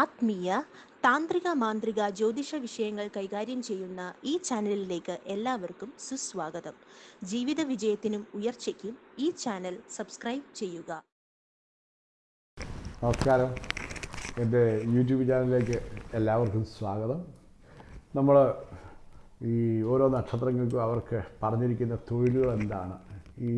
ആത്മീയ താന്ത്രിക മാന്ത്രിക ജ്യോതിഷ വിഷയങ്ങൾ കൈകാര്യം ചെയ്യുന്ന ഈ ചാനലിലേക്ക് എല്ലാവർക്കും സുസ്വാഗതം. ജീവിത വിജയത്തിനും ഉയർച്ചയ്ക്കും ഈ ചാനൽ സബ്സ്ക്രൈബ് ചെയ്യുക. നമസ്കാരം. എന്റെ യൂട്യൂബ് ചാനലിലേക്ക് എല്ലാവർക്കും സ്വാഗതം. നമ്മൾ ഈ ഓരോ നക്ഷത്രങ്ങൾക്കും അവർക്ക് പറഞ്ഞിരിക്കുന്ന തൊഴിലുകൾ എന്താണ്? ഈ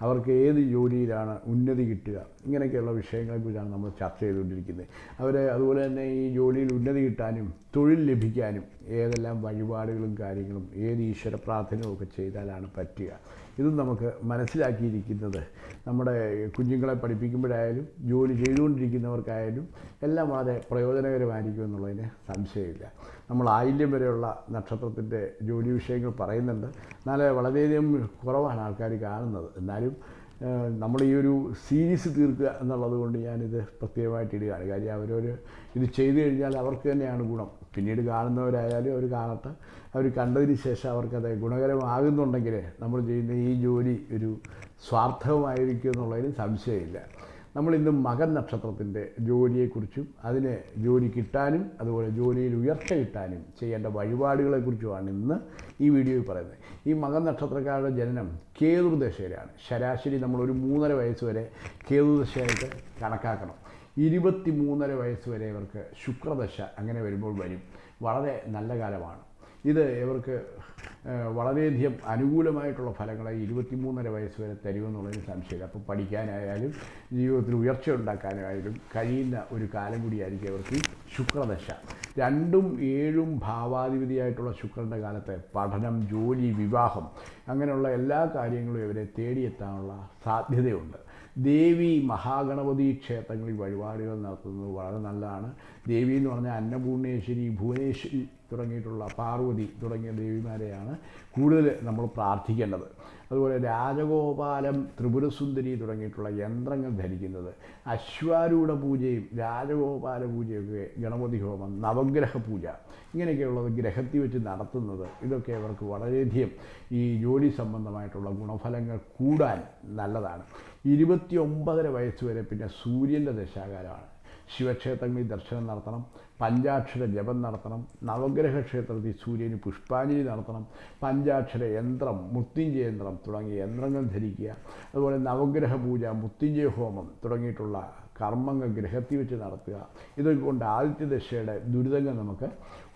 അവർക്ക് ഏത് ജോലിയിലാണ് ഉന്നതി കിട്ടുക? ഇങ്ങനെയൊക്കെയുള്ള വിഷയങ്ങളെക്കുറിച്ചാണ് നമ്മൾ ചർച്ച ചെയ്തുകൊണ്ടിരിക്കുന്നത്. അവർ അതുപോലെ തന്നെ ഈ ജോലിയിൽ ഉന്നതി കിട്ടാനും തൊഴിൽ ലഭിക്കാനും ഏതെല്ലാം വഴിപാടുകളും കാര്യങ്ങളും ഏത് ഈശ്വര പ്രാർത്ഥനയും ഒക്കെ ചെയ്താലാണ് പറ്റുക. ഇതും നമുക്ക് മനസ്സിലാക്കിയിരിക്കുന്നത് നമ്മുടെ കുഞ്ഞുങ്ങളെ പഠിപ്പിക്കുമ്പോഴായാലും ജോലി ചെയ്തുകൊണ്ടിരിക്കുന്നവർക്കായാലും എല്ലാം വളരെ പ്രയോജനകരമായിരിക്കും എന്നുള്ളതിന് സംശയമില്ല. നമ്മൾ ആയില്യം വരെയുള്ള നക്ഷത്രത്തിന്റെ ജോലി വിഷയങ്ങൾ പറയുന്നുണ്ട്. എന്നാൽ വളരെയധികം കുറവാണ് ആൾക്കാർ കാണുന്നത്. എന്നാലും ഏഹ്, നമ്മൾ ഈ ഒരു സീരീസ് തീർക്കുക എന്നുള്ളത് കൊണ്ട് ഞാനിത് പ്രത്യേകമായിട്ട് ഇടുകയാണ്. കാര്യം അവരൊരു ഇത് ചെയ്തു കഴിഞ്ഞാൽ അവർക്ക് തന്നെയാണ് ഗുണം. പിന്നീട് കാണുന്നവരായാലും അവർ കാണട്ടെ. അവർ കണ്ടതിന് ശേഷം അവർക്കത് ഗുണകരമാകുന്നുണ്ടെങ്കിൽ നമ്മൾ ചെയ്യുന്ന ഈ ജോലി ഒരു സ്വാർത്ഥമായിരിക്കും എന്നുള്ളതിന് സംശയമില്ല. നമ്മൾ ഇന്ന് മകൻ നക്ഷത്രത്തിന്റെ ജോലിയെക്കുറിച്ചും അതിന് ജോലി കിട്ടാനും അതുപോലെ ജോലിയിൽ ഉയർച്ച കിട്ടാനും ചെയ്യേണ്ട വഴിപാടുകളെക്കുറിച്ചുമാണ് ഇന്ന് ഈ വീഡിയോയിൽ പറയുന്നത്. ഈ മകൻ നക്ഷത്രക്കാരുടെ ജനനം കേതുദശയിലാണ്. ശരാശരി നമ്മൾ ഒരു മൂന്നര വയസ്സ് വരെ കേതുദശയായിട്ട് കണക്കാക്കണം. ഇരുപത്തി മൂന്നര വയസ്സ് വരെ ഇവർക്ക് ശുക്രദശ അങ്ങനെ വരുമ്പോൾ വരും. വളരെ നല്ല കാലമാണ്. ഇത് ഇവർക്ക് വളരെയധികം അനുകൂലമായിട്ടുള്ള ഫലങ്ങളെ ഇരുപത്തിമൂന്നര വയസ്സ് വരെ തരുമെന്നുള്ളതിന് സംശയമില്ല. അപ്പോൾ പഠിക്കാനായാലും ജീവിതത്തിൽ ഉയർച്ച ഉണ്ടാക്കാനായാലും കഴിയുന്ന ഒരു കാലം കൂടിയായിരിക്കും അവർക്ക് ശുക്രദശ. രണ്ടും ഏഴും ഭാവാധിപതിയായിട്ടുള്ള ശുക്രന്റെ കാലത്ത് പഠനം ജോലി വിവാഹം അങ്ങനെയുള്ള എല്ലാ കാര്യങ്ങളും ഇവരെ തേടിയെത്താനുള്ള സാധ്യതയുണ്ട്. ദേവി മഹാഗണപതി ക്ഷേത്രങ്ങളിൽ വഴിപാടുകൾ നടത്തുന്നത് വളരെ നല്ലതാണ്. ദേവി എന്ന് പറഞ്ഞാൽ അന്നപൂർണേശ്വരി ഭുവനേശ്വരി തുടങ്ങിയിട്ടുള്ള പാർവതി തുടങ്ങിയ ദേവിമാരെയാണ് കൂടുതൽ നമ്മൾ പ്രാർത്ഥിക്കേണ്ടത്. അതുപോലെ രാജഗോപാലം ത്രിപുരസുന്ദരി തുടങ്ങിയിട്ടുള്ള യന്ത്രങ്ങൾ ധരിക്കുന്നത് അശ്വാരൂഢ പൂജയും രാജഗോപാല പൂജയൊക്കെ ഗണപതി ഹോമം നവഗ്രഹ പൂജ ഇങ്ങനെയൊക്കെയുള്ളത് ഗ്രഹത്തിൽ വെച്ച് നടത്തുന്നത് ഇതൊക്കെ അവർക്ക് വളരെയധികം ഈ ജോലി സംബന്ധമായിട്ടുള്ള ഗുണഫലങ്ങൾ കൂടാൻ നല്ലതാണ്. ഇരുപത്തി ഒമ്പതര വയസ്സ് വരെ പിന്നെ സൂര്യന്റെ ദശാകാലമാണ്. ശിവക്ഷേത്രങ്ങളിൽ ദർശനം നടത്തണം. പഞ്ചാക്ഷര ജപം നടത്തണം. നവഗ്രഹ ക്ഷേത്രത്തിൽ സൂര്യന് പുഷ്പാഞ്ജലി നടത്തണം. പഞ്ചാക്ഷര യന്ത്രം മൃത്യുഞ്ജയ യന്ത്രം തുടങ്ങിയ യന്ത്രങ്ങൾ ധരിക്കുക. അതുപോലെ നവഗ്രഹ പൂജ മുത്തിഞ്ചയ ഹോമം തുടങ്ങിയിട്ടുള്ള കർമ്മങ്ങൾ ഗ്രഹത്തിൽ വെച്ച് നടത്തുക. ഇതൊക്കെ കൊണ്ട് ആദിത്യദശയുടെ ദുരിതങ്ങൾ നമുക്ക്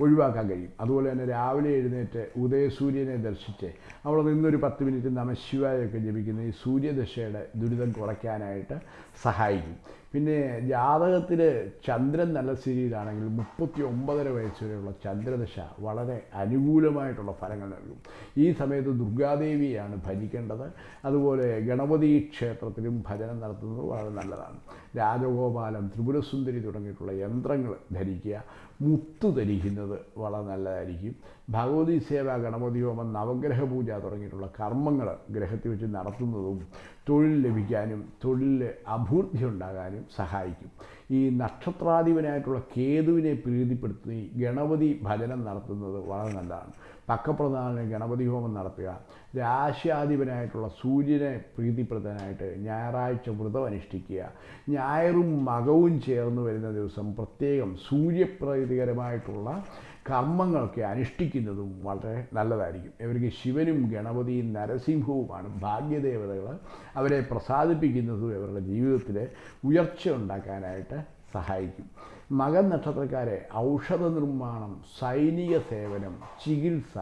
ഒഴിവാക്കാൻ കഴിയും. അതുപോലെ തന്നെ രാവിലെ എഴുന്നേറ്റ് ഉദയസൂര്യനെ ദർശിച്ച് അവിടെ നിന്നൊരു പത്ത് മിനിറ്റ് നമശിവായൊക്കെ ജപിക്കുന്ന ഈ സൂര്യദശയുടെ ദുരിതം കുറയ്ക്കാനായിട്ട് സഹായിക്കും. പിന്നെ ജാതകത്തിൽ ചന്ദ്രൻ നല്ല സ്ഥിതിയിലാണെങ്കിൽ മുപ്പത്തി ഒമ്പതര വയസ്സ് വരെയുള്ള ചന്ദ്രദശ വളരെ അനുകൂലമായിട്ടുള്ള ഫലങ്ങൾ നൽകും. ഈ സമയത്ത് ദുർഗാദേവിയാണ് ഭജിക്കേണ്ടത് അതുപോലെ ഗണപതി ക്ഷേത്രത്തിലും ഭജനം നടത്തുന്നത് വളരെ നല്ലതാണ്. രാജഗോപാലം ത്രിപുരസുന്ദരി തുടങ്ങിയിട്ടുള്ള യന്ത്രങ്ങൾ ധരിക്കുക. മുത്തു ധരിക്കുന്നത് വളരെ നല്ലതായിരിക്കും. ഭഗവതി സേവ ഗണപതി ഹോമം നവഗ്രഹ പൂജ തുടങ്ങിയിട്ടുള്ള കർമ്മങ്ങൾ ഗ്രഹത്തിൽ വെച്ച് നടത്തുന്നതും തൊഴിൽ ലഭിക്കാനും തൊഴിലിൽ അഭിവൃദ്ധി ഉണ്ടാകാനും സഹായിക്കും. ഈ നക്ഷത്രാധിപനായിട്ടുള്ള കേതുവിനെ പ്രീതിപ്പെടുത്തി ഗണപതി ഭജനം നടത്തുന്നത് വളരെ നല്ലതാണ്. പക്കപ്രധാന ഗണപതി ഹോമം നടത്തുക. രാശ്യാധിപനായിട്ടുള്ള സൂര്യനെ പ്രീതിപ്രദനായിട്ട് ഞായറാഴ്ച വ്രതം അനുഷ്ഠിക്കുക. ഞായറും മകവും ചേർന്ന് വരുന്ന ദിവസം പ്രത്യേകം സൂര്യപ്രീതികരമായിട്ടുള്ള കർമ്മങ്ങളൊക്കെ അനുഷ്ഠിക്കുന്നതും വളരെ നല്ലതായിരിക്കും. ഇവർക്ക് ശിവനും ഗണപതിയും നരസിംഹവുമാണ് ഭാഗ്യദേവതകൾ. അവരെ പ്രസാദിപ്പിക്കുന്നതും ഇവരുടെ ജീവിതത്തിൽ ഉയർച്ച ഉണ്ടാക്കാനായിട്ട് സഹായിക്കും. മകൻ നക്ഷത്രക്കാരെ ഔഷധ നിർമ്മാണം സൈനിക സേവനം ചികിത്സ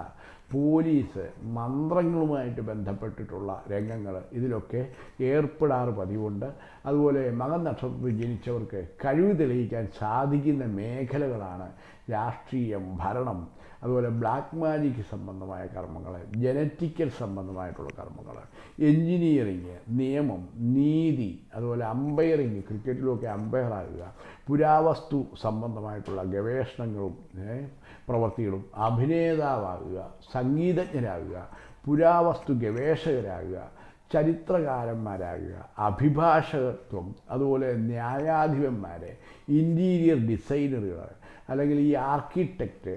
പോലീസ് മന്ത്രങ്ങളുമായിട്ട് ബന്ധപ്പെട്ടിട്ടുള്ള രംഗങ്ങൾ ഇതിലൊക്കെ ഏർപ്പെടാറ് പതിവുണ്ട്. അതുപോലെ മകൻ നക്ഷത്രത്തിൽ ജനിച്ചവർക്ക് കഴിവ് തെളിയിക്കാൻ സാധിക്കുന്ന മേഖലകളാണ് രാഷ്ട്രീയം ഭരണം അതുപോലെ ബ്ലാക്ക് മാജിക് സംബന്ധമായ കർമ്മങ്ങൾ ജനറ്റിക്കൽ സംബന്ധമായിട്ടുള്ള കർമ്മങ്ങൾ എൻജിനീയറിങ് നിയമം നീതി അതുപോലെ അമ്പയറിങ് ക്രിക്കറ്റിലൊക്കെ അമ്പയറാകുക പുരാവസ്തു സംബന്ധമായിട്ടുള്ള ഗവേഷണങ്ങളും പ്രവൃത്തികളും അഭിനേതാവാകുക സംഗീതജ്ഞരാകുക പുരാവസ്തു ഗവേഷകരാകുക ചരിത്രകാരന്മാരാകുക അഭിഭാഷകത്വം അതുപോലെ ന്യായാധിപന്മാരെ ഇന്റീരിയർ ഡിസൈനറുകൾ അല്ലെങ്കിൽ ഈ ആർക്കിടെക്റ്റ്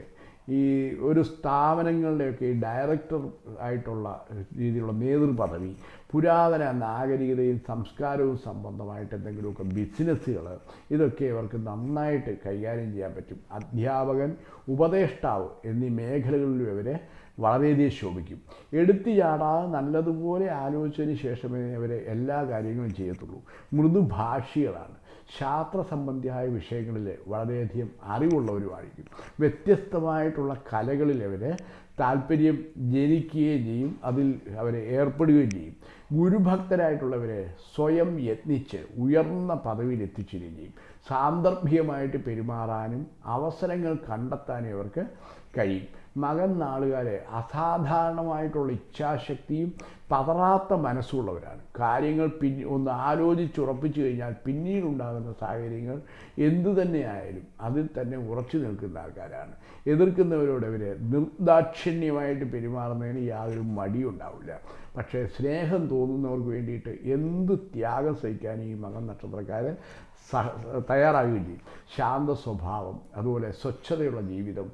ഈ ഒരു സ്ഥാപനങ്ങളുടെയൊക്കെ ഡയറക്ടർ ആയിട്ടുള്ള രീതിയിലുള്ള നേതൃപദവി പുരാതന നാഗരികതയും സംസ്കാരവും സംബന്ധമായിട്ട് എന്തെങ്കിലുമൊക്കെ ബിസിനസ്സുകൾ ഇതൊക്കെ ഇവർക്ക് നന്നായിട്ട് കൈകാര്യം ചെയ്യാൻ പറ്റും. അധ്യാപകൻ ഉപദേഷ്ടാവ് എന്നീ മേഖലകളിലും ഇവരെ വളരെയധികം ശോഭിക്കും. എടുത്തു ചാടാതെ നല്ലതുപോലെ ആലോചിച്ചതിന് ശേഷമേ അവരെ എല്ലാ കാര്യങ്ങളും ചെയ്യത്തുള്ളൂ. മൃദുഭാഷികളാണ്. ശാസ്ത്ര സംബന്ധിയായ വിഷയങ്ങളിൽ വളരെയധികം അറിവുള്ളവരുമായിരിക്കും വ്യത്യസ്തമായിട്ടുള്ള കലകളിൽ അവരെ താല്പര്യം ജനിക്കുകയും ചെയ്യും. അതിൽ അവരെ ഏർപ്പെടുകയും ചെയ്യും. ഗുരുഭക്തരായിട്ടുള്ളവരെ സ്വയം യത്നിച്ച് ഉയർന്ന പദവിയിൽ എത്തിച്ചേരുകയും ചെയ്യും. സാന്ദർഭികമായിട്ട് പെരുമാറാനും അവസരങ്ങൾ കണ്ടെത്താനും ഇവർക്ക് കഴിയും. മകൻ നാളുകാരെ അസാധാരണമായിട്ടുള്ള ഇച്ഛാശക്തിയും പതറാത്ത മനസ്സുള്ളവരാണ്. കാര്യങ്ങൾ പിന്നി ഒന്ന് ആലോചിച്ചുറപ്പിച്ചു കഴിഞ്ഞാൽ പിന്നീടുണ്ടാകുന്ന സാഹചര്യങ്ങൾ എന്തു തന്നെയായാലും അതിൽ തന്നെ ഉറച്ചു നിൽക്കുന്ന ആൾക്കാരാണ്. എതിർക്കുന്നവരോട് ഇവർ നിർദാക്ഷിണ്യമായിട്ട് പെരുമാറുന്നതിന് യാതൊരു മടിയുണ്ടാവില്ല പക്ഷേ സ്നേഹം തോന്നുന്നവർക്ക് വേണ്ടിയിട്ട് എന്ത് ത്യാഗം സഹിക്കാനും ഈ മകൻ നക്ഷത്രക്കാർ സഹ തയ്യാറാകുകയും ചെയ്യും. ശാന്ത സ്വഭാവം അതുപോലെ സ്വച്ഛതയുള്ള ജീവിതം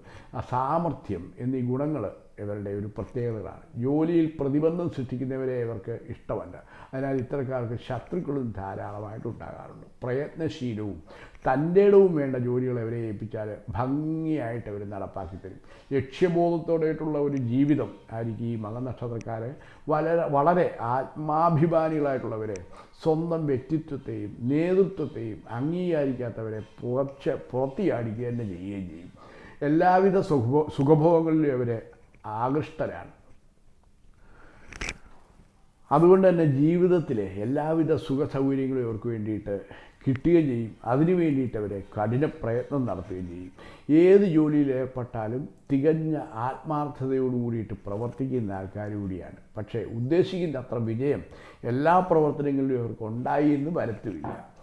സാമർഥ്യം എന്നീ ഗുണങ്ങൾ ഇവരുടെ ഒരു പ്രത്യേകതകളാണ്. ജോലിയിൽ പ്രതിബന്ധം സൃഷ്ടിക്കുന്നവരെ ഇവർക്ക് ഇഷ്ടമല്ല. അതിനാൽ ഇത്തരക്കാർക്ക് ശത്രുക്കളും ധാരാളമായിട്ട് ഉണ്ടാകാറുണ്ട്. പ്രയത്നശീലവും തന്റെ ഇടവും വേണ്ട ജോലികൾ അവരെ ഏൽപ്പിച്ചാൽ ഭംഗിയായിട്ട് അവർ നടപ്പാക്കി തരും. ലക്ഷ്യബോധത്തോടെയിട്ടുള്ള ഒരു ജീവിതം ആയിരിക്കും ഈ മകനക്ഷത്രക്കാർ വളരെ വളരെ ആത്മാഭിമാനികളായിട്ടുള്ളവരെ സ്വന്തം വ്യക്തിത്വത്തെയും നേതൃത്വത്തെയും അംഗീകരിക്കാത്തവരെ പുറച്ച് പുറത്തിയാടിക്കുക തന്നെ ചെയ്യുകയും ചെയ്യും. എല്ലാവിധ സുഖഭോ സുഖഭോഗങ്ങളിലും അവരെ ആകൃഷ്ടരാണ്. അതുകൊണ്ട് തന്നെ ജീവിതത്തിലെ എല്ലാവിധ സുഖ സൗകര്യങ്ങളും ഇവർക്ക് വേണ്ടിയിട്ട് കിട്ടുകയും ചെയ്യും. അതിനു വേണ്ടിയിട്ട് അവരെ കഠിന പ്രയത്നം നടത്തുകയും ചെയ്യും. ഏത് ജോലിയിൽ ഏർപ്പെട്ടാലും തികഞ്ഞ ആത്മാർത്ഥതയോട് കൂടിയിട്ട് പ്രവർത്തിക്കുന്ന ആൾക്കാർ കൂടിയാണ്. പക്ഷേ ഉദ്ദേശിക്കുന്ന അത്ര വിജയം എല്ലാ പ്രവർത്തനങ്ങളിലും ഇവർക്ക് ഉണ്ടായി എന്ന് വരത്തുമില്ല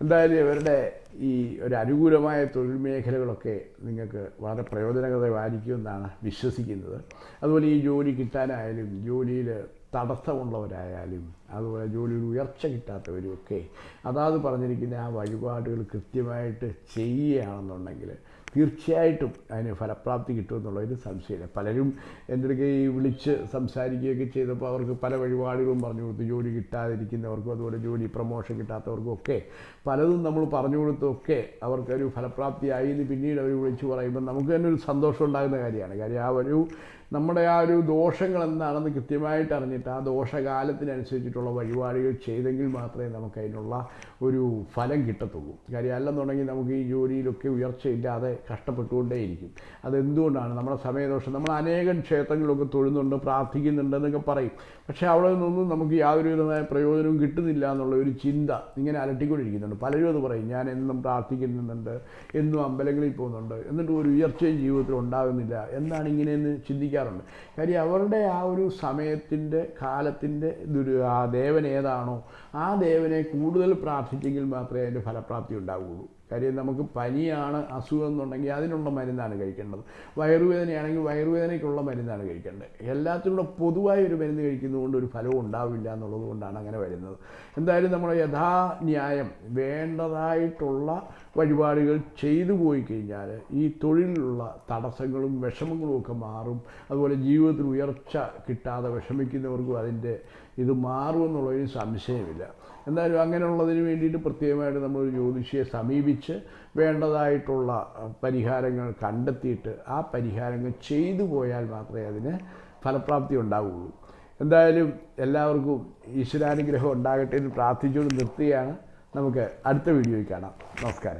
എന്തായാലും ഇവരുടെ ഈ ഒരു അനുകൂലമായ തൊഴിൽ മേഖലകളൊക്കെ നിങ്ങൾക്ക് വളരെ പ്രയോജനകരമായിരിക്കുമെന്നാണ് വിശ്വസിക്കുന്നത്. അതുപോലെ ഈ ജോലി കിട്ടാനായാലും ജോലിയിൽ തടസ്സമുള്ളവരായാലും അതുപോലെ ജോലിയിൽ ഉയർച്ച കിട്ടാത്തവരുമൊക്കെ അതാത് പറഞ്ഞിരിക്കുന്ന ആ വഴിപാടുകൾ കൃത്യമായിട്ട് ചെയ്യുകയാണെന്നുണ്ടെങ്കിൽ തീർച്ചയായിട്ടും അതിന് ഫലപ്രാപ്തി കിട്ടുമെന്നുള്ളതിന് സംശയമില്ല. പലരും എന്റെ ഈ വിളിച്ച് സംസാരിക്കുകയൊക്കെ ചെയ്തപ്പോൾ അവർക്ക് പല വഴിപാടുകളും പറഞ്ഞു കൊടുത്തു. ജോലി കിട്ടാതിരിക്കുന്നവർക്കും അതുപോലെ ജോലി പ്രൊമോഷൻ കിട്ടാത്തവർക്കും ഒക്കെ പലതും നമ്മൾ പറഞ്ഞു കൊടുത്തൊക്കെ അവർക്കൊരു ഫലപ്രാപ്തിയായി എന്ന് പിന്നീട് അവർ വിളിച്ച് പറയുമ്പോൾ നമുക്ക് തന്നെ ഒരു സന്തോഷം ഉണ്ടാകുന്ന കാര്യമാണ്. കാര്യം ആ ഒരു നമ്മുടെ ആ ഒരു ദോഷങ്ങൾ എന്താണെന്ന് കൃത്യമായിട്ട് അറിഞ്ഞിട്ട് ആ ദോഷകാലത്തിനനുസരിച്ചിട്ടുള്ള വഴിപാടുകൾ ചെയ്തെങ്കിൽ മാത്രമേ നമുക്ക് അതിനുള്ള ഒരു ഫലം കിട്ടത്തുള്ളൂ. കാര്യം അല്ലെന്നുണ്ടെങ്കിൽ നമുക്ക് ഈ ജോലിയിലൊക്കെ ഉയർച്ചയില്ലാതെ കഷ്ടപ്പെട്ടുകൊണ്ടേയിരിക്കും. അതെന്തുകൊണ്ടാണ്? നമ്മുടെ സമയദോഷം. നമ്മൾ അനേകം ക്ഷേത്രങ്ങളിലൊക്കെ തൊഴുന്നുണ്ട് പ്രാർത്ഥിക്കുന്നുണ്ട് എന്നൊക്കെ പറയും. പക്ഷേ അവിടെ നിന്നൊന്നും നമുക്ക് യാതൊരു വിധമായ പ്രയോജനവും കിട്ടുന്നില്ല എന്നുള്ള ഒരു ചിന്ത ഇങ്ങനെ അലട്ടിക്കൊണ്ടിരിക്കുന്നുണ്ട്. പലരും അത് പറയും. ഞാൻ എന്നും പ്രാർത്ഥിക്കുന്നുണ്ട് എന്നും അമ്പലങ്ങളിൽ പോകുന്നുണ്ട്. എന്നിട്ട് ഒരു ഉയർച്ചയും ജീവിതത്തിൽ ഉണ്ടാകുന്നില്ല. എന്നാണ് ഇങ്ങനെയെന്ന് ചിന്തിക്കാറുണ്ട്. കാര്യം അവരുടെ ആ ഒരു സമയത്തിന്റെ കാലത്തിന്റെ ദുരു ആ ദേവൻ ഏതാണോ ആ ദേവനെ കൂടുതൽ പ്രാർത്ഥിച്ചെങ്കിൽ മാത്രമേ അതിന്റെ ഫലപ്രാപ്തി ഉണ്ടാവുകയുള്ളൂ. കാര്യം നമുക്ക് പനിയാണ് അസുഖം എന്നുണ്ടെങ്കിൽ അതിനുള്ള മരുന്നാണ് കഴിക്കേണ്ടത്. വയറുവേദനയാണെങ്കിൽ വയറുവേദനയ്ക്കുള്ള മരുന്നാണ് കഴിക്കേണ്ടത്. എല്ലാത്തിനുള്ള പൊതുവായ ഒരു മരുന്ന് കഴിക്കുന്നതുകൊണ്ട് ഒരു ഫലവും ഉണ്ടാവില്ല എന്നുള്ളത് കൊണ്ടാണ് അങ്ങനെ വരുന്നത്. എന്തായാലും നമ്മൾ യഥാന്യായം വേണ്ടതായിട്ടുള്ള വഴിപാടുകൾ ചെയ്തു പോയി കഴിഞ്ഞാൽ ഈ തൊഴിലിലുള്ള തടസ്സങ്ങളും വിഷമങ്ങളും ഒക്കെ മാറും. അതുപോലെ ജീവിതത്തിൽ ഉയർച്ച കിട്ടാതെ വിഷമിക്കുന്നവർക്കും അതിന്റെ ഇത് മാറുമെന്നുള്ളതിന് സംശയമില്ല. എന്തായാലും അങ്ങനെയുള്ളതിന് വേണ്ടിയിട്ട് പ്രത്യേകമായിട്ട് നമ്മളൊരു ജ്യോതിഷിയെ സമീപിച്ച് വേണ്ടതായിട്ടുള്ള പരിഹാരങ്ങൾ കണ്ടെത്തിയിട്ട് ആ പരിഹാരങ്ങൾ ചെയ്തു പോയാൽ മാത്രമേ അതിന് ഫലപ്രാപ്തി ഉണ്ടാവുകയുള്ളൂ എന്തായാലും എല്ലാവർക്കും ഈശ്വരാനുഗ്രഹം ഉണ്ടാകട്ടെ എന്ന് പ്രാർത്ഥിച്ചുകൊണ്ട് നിർത്തുകയാണ്. നമുക്ക് അടുത്ത വീഡിയോയിൽ കാണാം. നമസ്കാരം.